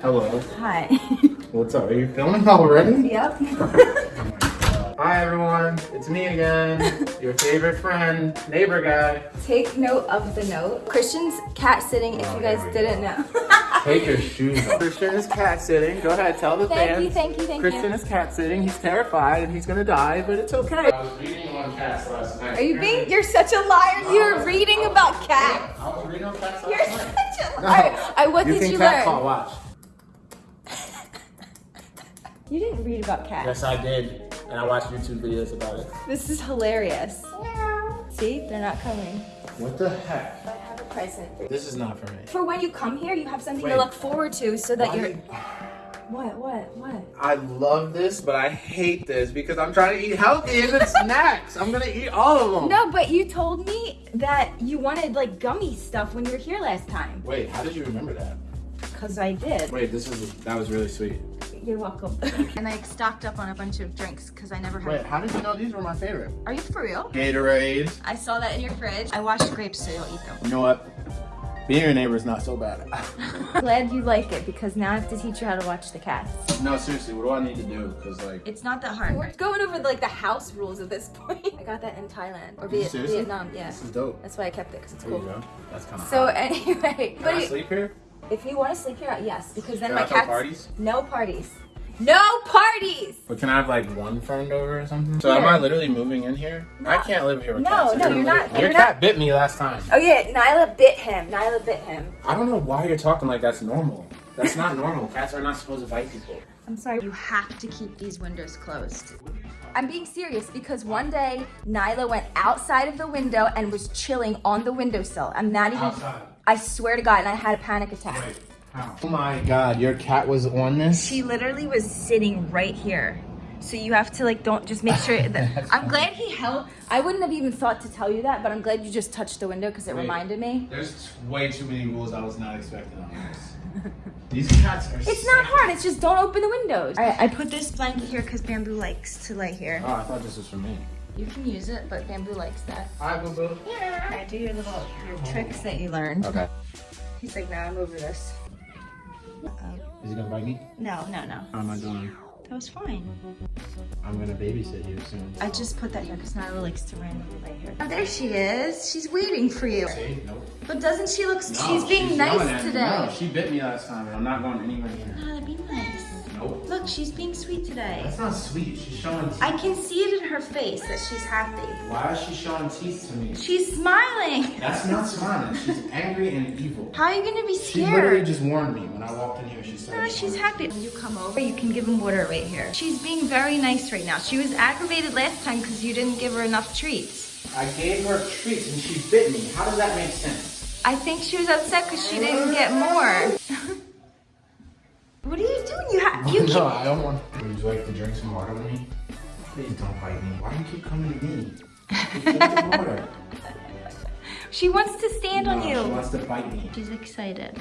Hello. Hi. What's up? Are you filming already? yep. Hi everyone. It's me again. Your favorite friend, neighbor guy. Take note of the note. Christian's cat sitting, if Oh, you guys didn't know. Take your shoes off. Christian is cat sitting. Go ahead, tell the Thank fans. you, thank you, thank Christian you. is cat sitting. He's terrified and he's gonna die, but it's okay. I was reading on cats last night. Are you being, you're such a liar. You're reading about cats. I was reading on cats last You're night. such a liar. I, what You did can you cat learn? call, watch. You didn't read about cats. Yes, I did. And I watched YouTube videos about it. This is hilarious. See, they're not coming. What the heck? I have a present for you. This is not for me. For when you come here, you have something Wait. to look forward to so that Why you're. did- What, what, what? I love this, but I hate this because I'm trying to eat healthy and it's snacks. I'm gonna eat all of them. No, but you told me that you wanted like gummy stuff when you were here last time. Wait, how did you remember that? Cause I did. Wait, this is that was really sweet. You're welcome. and I stocked up on a bunch of drinks because I never had. Wait, how did you know these were my favorite? Are you for real? Gatorade. I saw that in your fridge. I washed grapes so you'll eat them. You know what? Being your neighbor is not so bad. Glad you like it because now I have to teach you how to watch the cats. no, seriously, what do I need to do? Cause like, It's not that hard. We're going over like the house rules at this point. I got that in Thailand or Viet- seriously? Vietnam. Yeah, this is dope. that's why I kept it because it's There you cool. go. That's kind of. So anyway, Can but I sleep here? If you want to sleep here, yes, because then Can my cat. throw cats. parties? No parties. No parties. But can I have like one friend over or something? So am I literally moving in here? I can't live here with No, cats. no, gonna you're not- Your you're cat bit me last time. Oh yeah, Nyla bit him. Nyla bit him. I don't know why you're talking like that's normal. That's not normal. Cats are not supposed to bite people. I'm sorry. You have to keep these windows closed. I'm being serious because one day Nyla went outside of the window and was chilling on the windowsill. I'm not even. Outside? I swear to God, and I had a panic attack. Oh my god, your cat was on this? She literally was sitting right here. So you have to like don't just make sure that I'm glad he held I wouldn't have even thought to tell you that, but I'm glad you just touched the window because it Wait. reminded me. There's way too many rules I was not expecting on this. These cats are It's not hard, it's just don't open the windows. Alright, I put this blanket here because Bamboo likes to lay here. Oh, I thought this was for me. You can use it, but Bamboo likes that. Hi, boo boo. Alright, do your little your tricks that you learned. Okay. He's like, nah, I'm over this. Um, is he gonna bite me? No, no, no. How am I doing? That was fine. I'm gonna babysit you soon. I just put that here because Nyla likes to randomly lay here. Oh, there she is. She's waiting for you. See? Nope. But doesn't she look, No, she's being yelling nice today. No, she bit me last time and I'm not going anywhere near Look, she's being sweet today. That's not sweet. She's showing teeth. I can see it in her face that she's happy. Why is she showing teeth to me? She's smiling. That's not smiling. She's angry and evil. How are you gonna be scared? She literally just warned me when I walked in here. She said, No, she's happy. When you come over, you can give him water right here. She's being very nice right now. She was aggravated last time because you didn't give her enough treats. I gave her treats and she bit me. How does that make sense? I think she was upset because she didn't get more. what are you doing? You have you no, can't. I don't want. Would you like to drink some water with me? Please don't bite me. Why do you keep coming to me? Drink the water. She wants to stand on you. She wants to bite me. She's excited.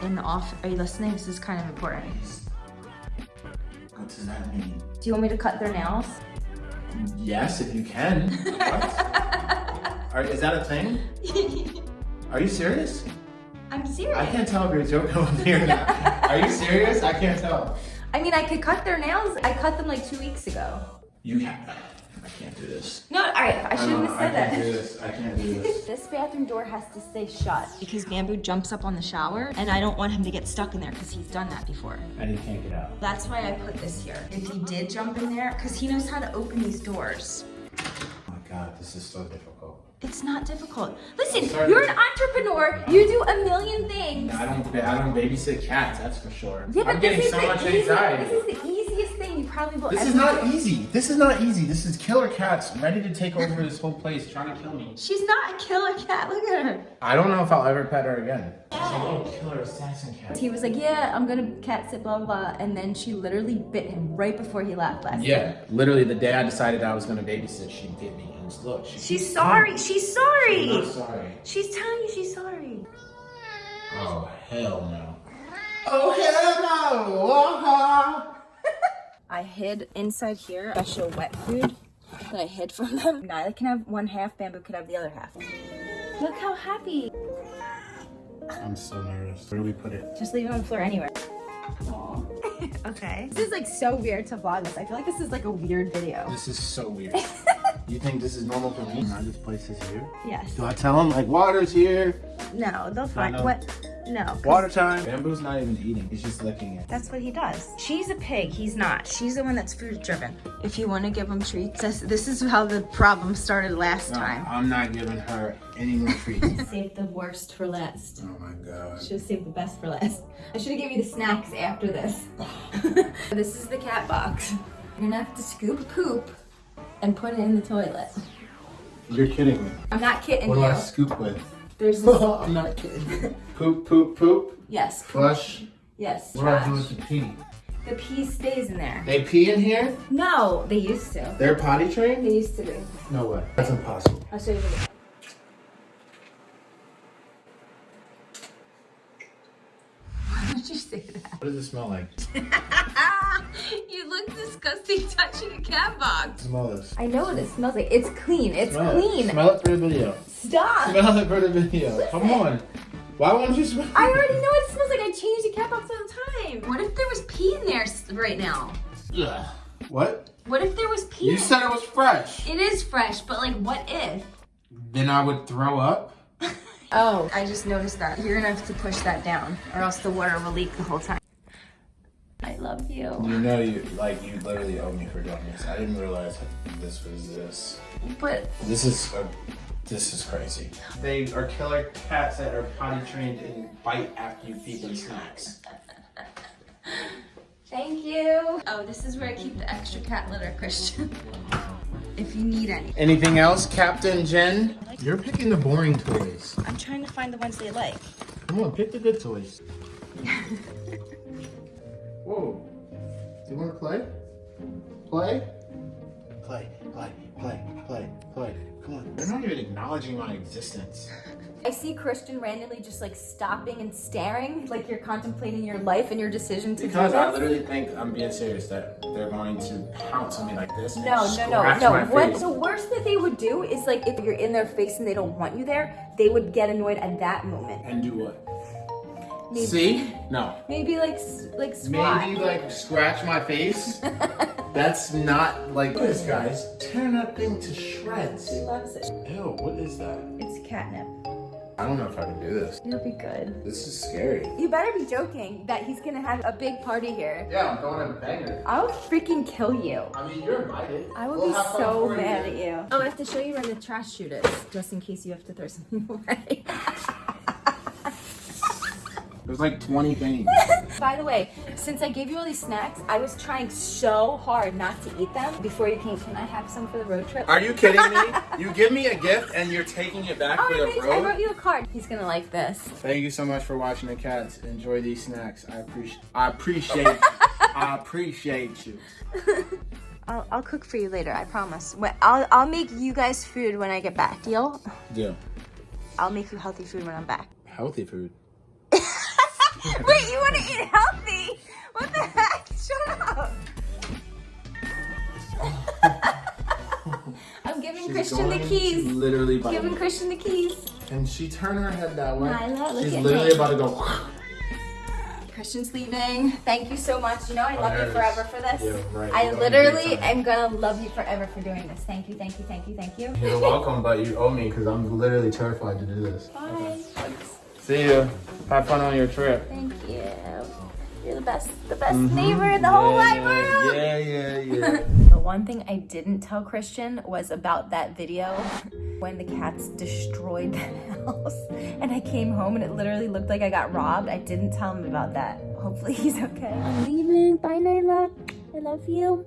In the off, are you listening? This is kind of important. What does that mean? Do you want me to cut their nails? Yes, if you can. What? Are, is that a thing? Are you serious? I'm serious. I can't tell if you're joking or not. Are you serious? I can't tell. I mean, I could cut their nails. I cut them like two weeks ago. You can't. I can't do this. No, all right. I shouldn't have I said can't that. do this. I can't do this. This bathroom door has to stay shut because Bamboo jumps up on the shower and I don't want him to get stuck in there because he's done that before. And he can't get out. That's why I put this here. If he did jump in there, because he knows how to open these doors. Oh my god, this is so difficult. It's not difficult. Listen, you're an entrepreneur. You do a million things. I don't. I don't babysit cats. That's for sure. Yeah, I'm getting so much anxiety. This is the easiest thing you probably will This is not do. easy. This is not easy. This is killer cats ready to take over this whole place, trying to kill me. She's not a killer cat. Look at her. I don't know if I'll ever pet her again. She's a little killer assassin cat. He was like, yeah, I'm gonna cat sit, blah, blah, blah. And then she literally bit him right before he left last night. Yeah, literally the day I decided I was gonna babysit, she bit me. And look, she, She's sorry. She's sorry. I'm sorry. She's telling you she's sorry. Oh hell no. Oh hell no! Uh-huh. I hid inside here special wet food that I hid from them. Nyla can have one half, Bamboo could have the other half. Look how happy. I'm so nervous. Where do we put it? Just leave it on the floor anywhere. okay. This is like so weird to vlog this. I feel like this is like a weird video. This is so weird. you think this is normal for me? Now this place is here. Yes. Do I tell them like water's here? No, they'll find what? No. 'cause Water time. Bamboo's not even eating. He's just licking it. That's what he does. She's a pig. He's not. She's the one that's food driven. If you want to give him treats, this, this is how the problem started last No, time. I'm not giving her any more treats. Save the worst for last. oh my god. Should have saved the best for last. I should have given you the snacks after this. this is the cat box. You're gonna have to scoop poop and put it in the toilet. You're kidding me. I'm not kidding What do. I scoop with? There's I'm not kidding. poop, poop, poop. yes, Flush. yes. What do I do with the pee? The pee stays in there. They pee in here? No, they used to. They're potty trained? They used to be. No way. That's impossible. I'll show you the would you say that? What does it smell like? you look disgusting touching a cat box. Smell this. I know what it smells like. It's clean. It's Smell clean. It. Smell it for the video. Stop. Smell it for the video. Come on. Why won't you smell I already know what it smells like. I change the cat box all the time. What if there was pee in there right now? Ugh. What? What if there was pee? You in said it was fresh. It is fresh, but like, what if? Then I would throw up. Oh, I just noticed that. You're gonna have to push that down, or else the water will leak the whole time. I love you. You know you like you literally owe me for doing this. I didn't realize this was this. But This is a, this is crazy. They are killer cats that are potty trained and bite after you feed them snacks. thank you. Oh, this is where I keep the extra cat litter, Christian. if you need any. Anything else, Captain Jen? You're picking the boring toys. I'm trying to find the ones they like. Come on, pick the good toys. Whoa. Do you want to play? Play? Play, play, play, play, play. Come on. They're not even acknowledging my existence. I see Christian randomly just like stopping and staring, like you're contemplating your life and your decision to Because do I literally think I'm being serious that they're going to pounce on me like this. and No, no, no, no. my What face. the worst that they would do is like if you're in their face and they don't want you there, they would get annoyed at that moment. And do what? Maybe, See? No. maybe like like swat. Maybe like scratch my face. That's not like this, guys. Tearing that thing to shreds. He loves it. Ew, what is that? It's catnip. I don't know if I can do this. You'll be good. This is scary. You better be joking that he's gonna have a big party here. Yeah, I'm going to banger. I'll freaking kill you. I mean, you're invited. I would We'll be so mad at you. Oh, I have to show you where the trash chute is, just in case you have to throw something away. There's like 20 things. By the way, since I gave you all these snacks, I was trying so hard not to eat them before you came. Can I have some for the road trip? Are you kidding me? You give me a gift and you're taking it back Oh, for the made, I road? wrote you a card. He's gonna like this. Thank you so much for watching the cats. Enjoy these snacks. I appreciate. I appreciate. I appreciate you. I'll, I'll cook for you later. I promise. When, I'll I'll make you guys food when I get back. Deal? Deal. I'll make you healthy food when I'm back. Healthy food. Wait, you want to eat healthy? What the heck? Shut up. I'm giving Christian the keys. Literally Giving. Christian the keys. And she turned her head that way. Nyla, look She's at literally me. about to go. Christian's leaving. Thank you so much. You know I oh, love there you forever for this. Yeah, right. I You owe me literally am gonna love you forever for doing this. Thank you, thank you, thank you, thank you. You're welcome, but you owe me because I'm literally terrified to do this. Bye. See you. Have fun on your trip. Thank you. You're the best, the best mm-hmm. neighbor in the whole wide world. Yeah, yeah, yeah. The one thing I didn't tell Christian was about that video when the cats destroyed the house and I came home and it literally looked like I got robbed. I didn't tell him about that. Hopefully he's okay. I'm leaving. Bye, Nyla. I love you.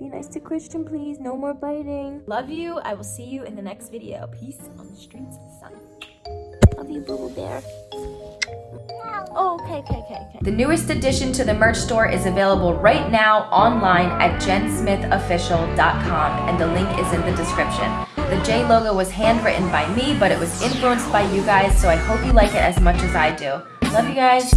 Be nice to Christian, please. No more biting. Love you. I will see you in the next video. Peace on the streets of the sun. Love you, Boo Bear. Oh, okay, okay, okay, okay. The newest addition to the merch store is available right now online at jensmithofficial.com and the link is in the description. The J logo was handwritten by me, but it was influenced by you guys, so I hope you like it as much as I do. Love you guys.